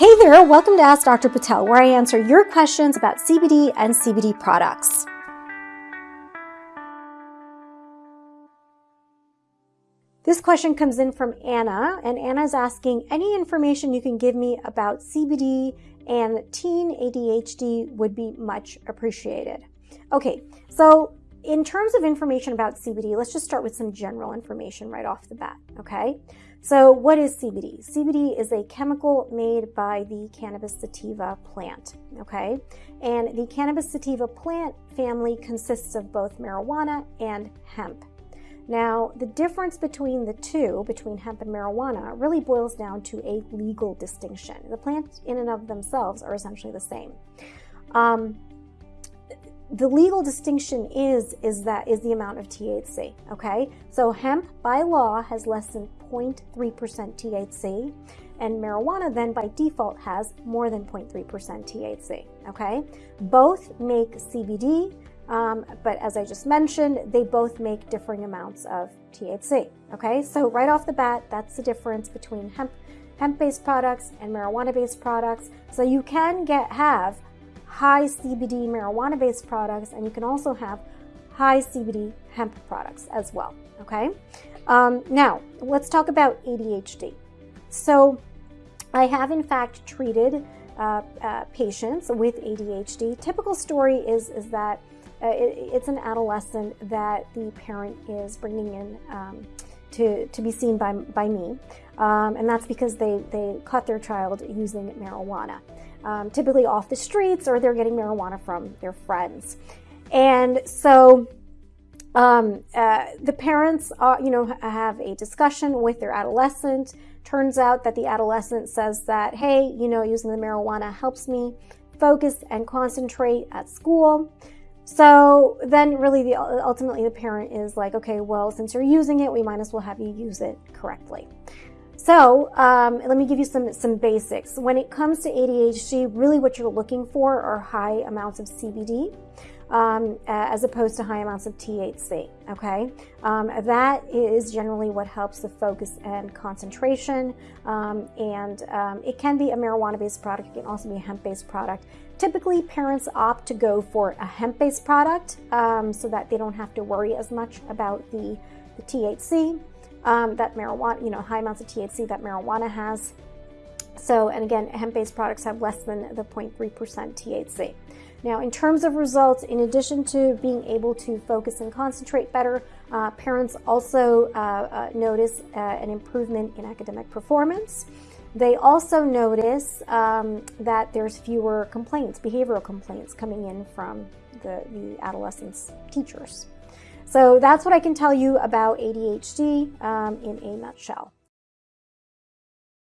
Hey there, welcome to Ask Dr. Patel, where I answer your questions about CBD and CBD products. This question comes in from Anna, and Anna is asking any information you can give me about CBD and teen ADHD would be much appreciated. Okay, so in terms of information about CBD, let's just start with some general information right off the bat, okay? So what is CBD? CBD is a chemical made by the cannabis sativa plant, okay? And the cannabis sativa plant family consists of both marijuana and hemp. Now, the difference between the two, between hemp and marijuana, really boils down to a legal distinction. The plants in and of themselves are essentially the same. Um, the legal distinction is is that is the amount of THC. Okay, so hemp by law has less than 0.3% THC, and marijuana then by default has more than 0.3% THC. Okay, both make CBD, um, but as I just mentioned, they both make differing amounts of THC. Okay, so right off the bat, that's the difference between hemp hemp-based products and marijuana-based products. So you can get have high CBD marijuana based products, and you can also have high CBD hemp products as well. Okay, um, now let's talk about ADHD. So, I have in fact treated uh, uh, patients with ADHD. Typical story is is that uh, it, it's an adolescent that the parent is bringing in um, to, to be seen by, by me, um, and that's because they, they caught their child using marijuana um, typically off the streets or they're getting marijuana from their friends. And so um, uh, the parents, are, you know, have a discussion with their adolescent. Turns out that the adolescent says that, hey, you know, using the marijuana helps me focus and concentrate at school. So then really the, ultimately the parent is like, okay, well, since you're using it, we might as well have you use it correctly. So um, let me give you some, some basics. When it comes to ADHD, really what you're looking for are high amounts of CBD um, as opposed to high amounts of THC, okay? Um, that is generally what helps the focus and concentration, um, and um, it can be a marijuana-based product, it can also be a hemp-based product. Typically, parents opt to go for a hemp-based product um, so that they don't have to worry as much about the, the THC um, that marijuana, you know, high amounts of THC that marijuana has. So, and again, hemp-based products have less than the 0.3% THC. Now, in terms of results, in addition to being able to focus and concentrate better, uh, parents also uh, uh, notice uh, an improvement in academic performance. They also notice um, that there's fewer complaints, behavioral complaints coming in from the, the adolescents' teachers. So that's what I can tell you about ADHD um, in a nutshell.